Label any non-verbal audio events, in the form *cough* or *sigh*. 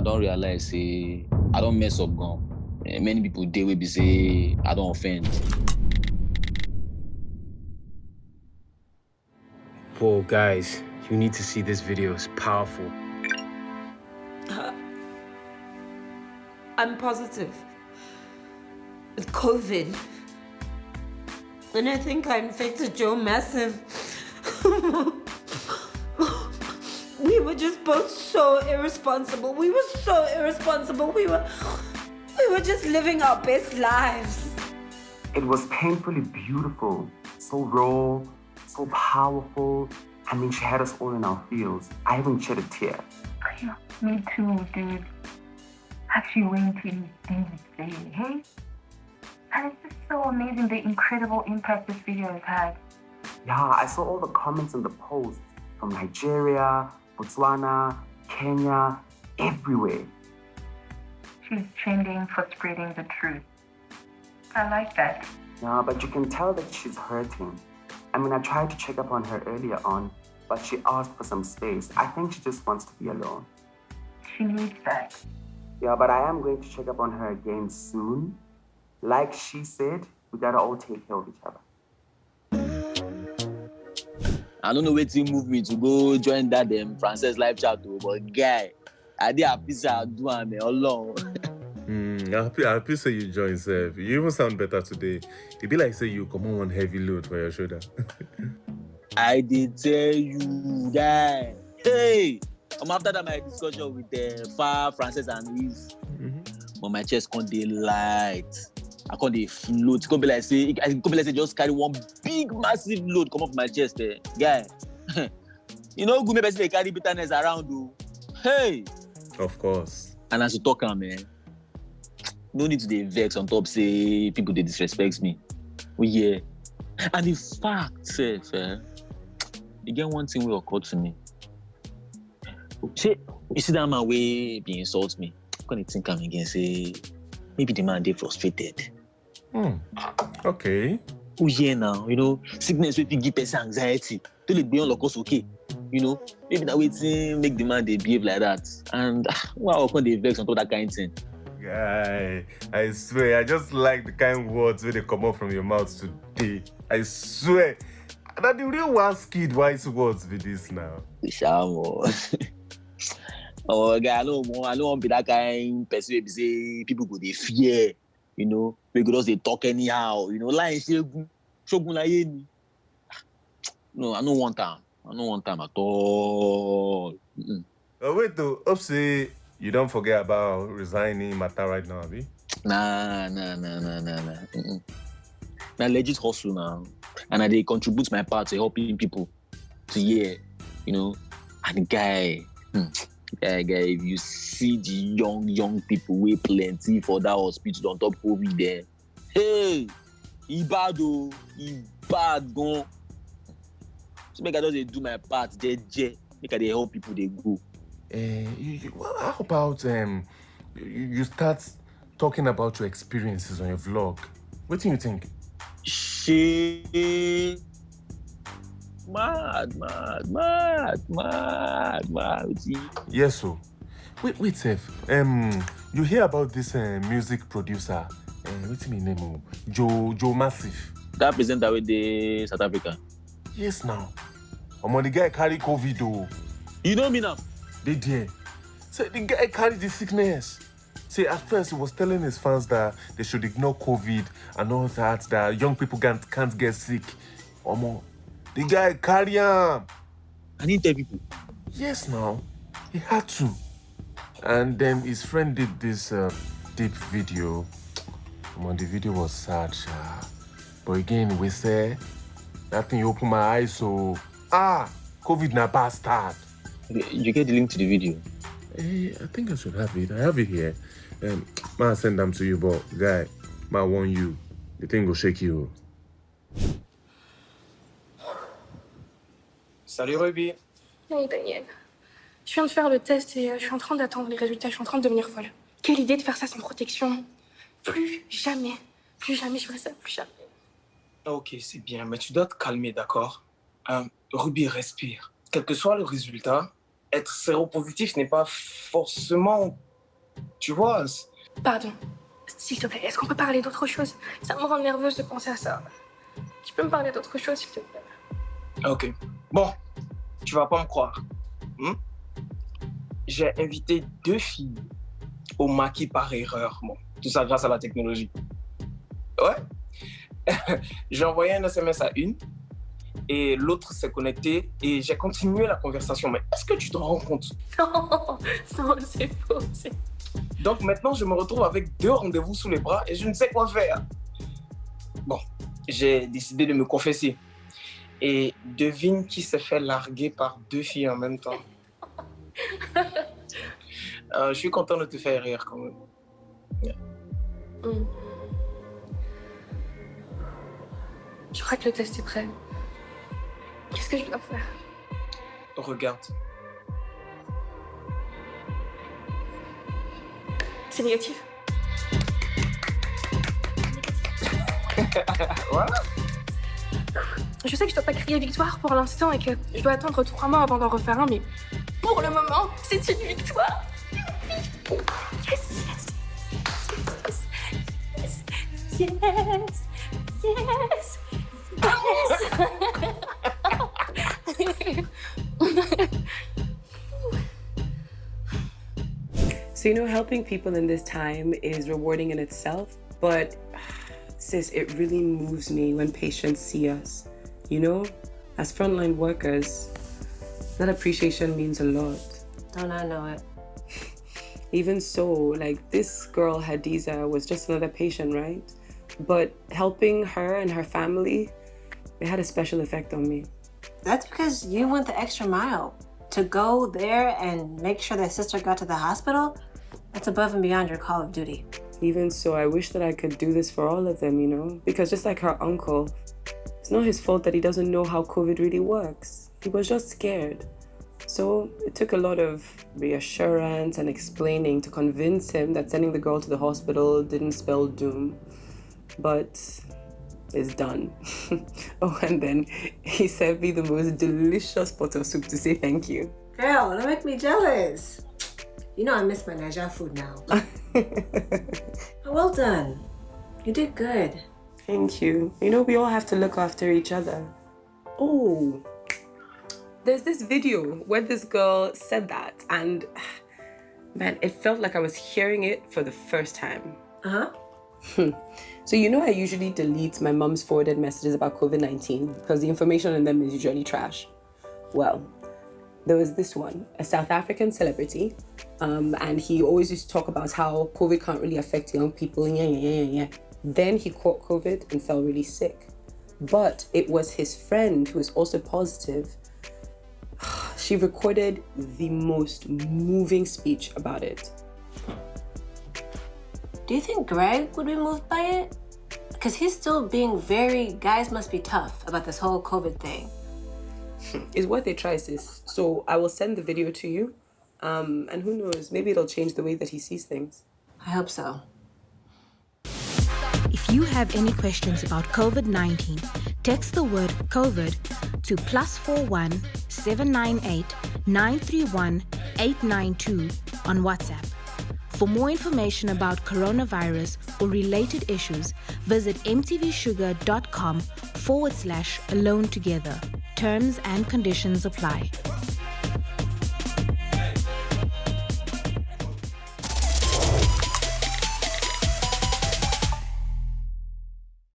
I don't realize say I don't mess up gone. Many people dey wey be say I don't offend. Whoa, guys, you need to see this video. It's powerful. Uh, I'm positive. With COVID. And I think I infected Joe Massive. We were just both so irresponsible. We were so irresponsible. We were we were just living our best lives. It was painfully beautiful, so raw, so powerful. I mean, she had us all in our feels. I haven't shed a tear. Yeah, me too, dude. Actually went in David's day, hey? And it's just so amazing the incredible impact this video has had. Yeah, I saw all the comments and the posts from Nigeria, Botswana, Kenya, everywhere. She's trending for spreading the truth. I like that. Yeah, but you can tell that she's hurting. I mean, I tried to check up on her earlier on, but she asked for some space. I think she just wants to be alone. She needs that. Yeah, but I am going to check up on her again soon. Like she said, we gotta all take care of each other. I don't know to move me to go join that um, Frances live chat, though, but guy, I did happy say I do am alone. Mm, happy, happy say you join, Seth. You even sound better today. It be like say you come on one heavy load for your shoulder. *laughs* I did tell you, guy. Hey, I'm after that my discussion with the uh, Far, Frances, and Eve. Mm-hmm. But my chest can't dey light. I can't dey float. It can't be like say, can't be like say just carry one big massive load come off my chest, eh. guy. *laughs* you know, good maybe they carry bitterness around, though. Hey. Of course. And as you talk, man, no need to dey vex on top say people dey disrespect me. Oh yeah. And the fact, sef, eh, e get one thing wey occur to me. Shey, you see that man wey be insult me? I come dey think am again say maybe the man dey frustrated. Hmm. Okay. Oh yeah now, you know, sickness wey fit give person anxiety tó lè gbé yàn lọ́kọ̀ sókè. You know, maybe na wetin make the man dey behave like that. And why I come dey vex on top that kind thing? Guy, I swear, I just like the kind words wey dey comot from your mouth today. I swear. Na the real one skid wise words be this now. Oh *laughs* guy, I no wan I no wan be that kind person wey be say people go dey fear, you know, just dey talk anyhow, you know, láì ṣẹ́gun, ṣógun láyé ni. No, I no want am. I no want am at all. Mm-mm. Oh, wait though, say you don't forget about resigning matter right now, abi? Nah, nah, nah, nah, nah, nah. Mm-mm. Na legit hustle now. And I dey contribute my part to helping people to hear, you know. And guy, hmm, guy, if you see the young, young people wey plenty for that hospital on top COVID there, hey, e bad o, e bad gan. So make I just dey do my part jeje, make I dey help people dey go. Uh, you, you, well, how about um, you, you start talking about your experiences on your vlog? What do you think? Shey, mad, mad, mad, mad, mad. Yes, so. Wait, wait, Seth. Um, you hear about this uh, music producer? Uh, what's his name? oh? Joe Joe Massive. That presenter wey the South Africa. Yes, now. Omo, the guy carry COVID oh. You know me now? They there. Say the guy carried the sickness. Say at first he was telling his fans that they should ignore COVID and all that, that young people can't, can't get sick. Omo, the guy carry him. I need tell people. Yes, now. He had to. And then his friend did this uh, deep video. Omo, the video was sad, sha. But again, we say, that thing opened my eyes, so, ah, COVID na bastard. You get the link to the video. Eh, I think I should have it. I have it here. Um, ma send them to you, but guy, ma warn you. The thing will shake you. Salut Ruby. Hey Daniel. Je viens de faire le test et euh, je suis en train d'attendre les résultats. Je suis en train de devenir folle. Quelle idée de faire ça sans protection? Plus jamais. Plus jamais je ferai ça. Plus jamais. Ok, c'est bien, mais tu dois te calmer, d'accord? Euh, Ruby, respire. Quel que soit le résultat, être séropositif n'est pas forcément Tu vois, Pardon. S'il te plaît, est-ce qu'on peut parler d'autre chose? Ça me rend nerveuse de penser à ça. Tu peux me parler d'autre chose, s'il te plaît? Ok. Bon, tu vas pas me croire. hmm? J'ai invité deux filles au maquis par erreur. Bon, tout ça grâce à la technologie. Ouais. *laughs* j'ai envoyé un SMS à une et l'autre s'est connectée et j'ai continué la conversation. Mais est-ce que tu te rends compte? *laughs* Non, non, c'est faux. Donc maintenant, je me retrouve avec deux rendez-vous sous les bras et je ne sais quoi faire. Bon, j'ai décidé de me confesser. Et devine qui s'est fait larguer par deux filles en même temps. *laughs* Euh, je suis content de te faire rire quand même. Hmm. Je crois que le test est prêt. Qu'est-ce que je dois faire? Regarde. C'est négatif? *laughs* Voilà. Je sais que je dois pas crier victoire pour l'instant et que je dois attendre trois mois avant d'en refaire un, mais pour le moment, c'est une victoire. Yes, yes, yes, yes, yes, yes, yes. So, you know, helping people in this time is rewarding in itself, but sis, it really moves me when patients see us. You know, as frontline workers, that appreciation means a lot. Don't I know it? *laughs* Even so, like this girl, Hadiza, was just another patient, right? But helping her and her family, it had a special effect on me. That's because you went the extra mile to go there and make sure that sister got to the hospital. That's above and beyond your call of duty. Even so, I wish that I could do this for all of them, you know? Because just like her uncle, it's not his fault that he doesn't know how COVID really works. He was just scared. So it took a lot of reassurance and explaining to convince him that sending the girl to the hospital didn't spell doom. But it's done. *laughs* oh, and then he served me the most delicious pot of soup to say thank you. Girl, don't make me jealous. You know I miss my Niger food now. *laughs* well done. You did good. Thank you. You know, we all have to look after each other. Oh, there's this video where this girl said that, and man, it felt like I was hearing it for the first time. Uh huh. So, you know, I usually delete my mom's forwarded messages about COVID 19 because the information in them is usually trash. Well, there was this one, a South African celebrity, um, and he always used to talk about how COVID can't really affect young people. Yeah, yeah, yeah, yeah. Then he caught COVID and fell really sick. But it was his friend who was also positive. *sighs* She recorded the most moving speech about it. Do you think Greg would be moved by it? Because he's still being very guys must be tough about this whole COVID thing. It's worth a try, sis. So I will send the video to you. Um, and who knows, maybe it'll change the way that he sees things. I hope so. If you have any questions about COVID 19, text the word COVID to plus 41 798 931 892 on WhatsApp. For more information about coronavirus or related issues, visit mtvshuga.com forward slash alone together. Terms and conditions apply.